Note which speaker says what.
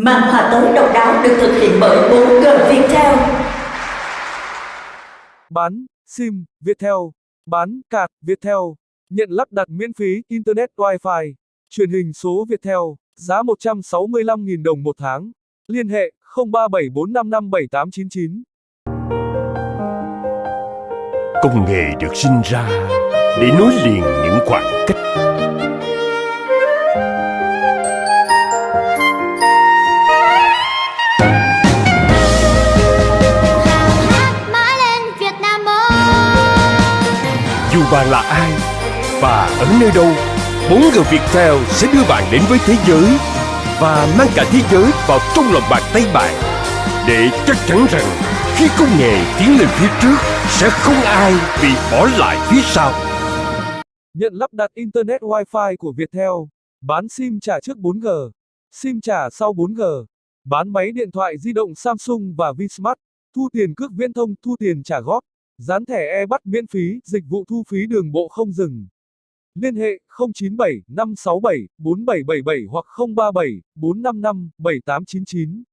Speaker 1: Màn hòa tối độc đáo được thực hiện bởi 4G Viettel.
Speaker 2: Bán SIM Viettel, bán card Viettel, nhận lắp đặt miễn phí Internet Wi-Fi, truyền hình số Viettel, giá 165.000 đồng một tháng. Liên hệ 0374557899.
Speaker 3: Công nghệ được sinh ra để nối liền những khoảng cách. Dù bạn là ai và ở nơi đâu, 4G Viettel sẽ đưa bạn đến với thế giới và mang cả thế giới vào trong lòng bàn tay bạn để chắc chắn rằng khi công nghệ tiến lên phía trước sẽ không ai bị bỏ lại phía sau.
Speaker 2: Nhận lắp đặt Internet Wi-Fi của Viettel, bán SIM trả trước 4G, SIM trả sau 4G, bán máy điện thoại di động Samsung và Vsmart, thu tiền cước viễn thông thu tiền trả góp, dán thẻ e-bắt miễn phí, dịch vụ thu phí đường bộ không dừng. Liên hệ 097 567 4777 hoặc 037 455 7899.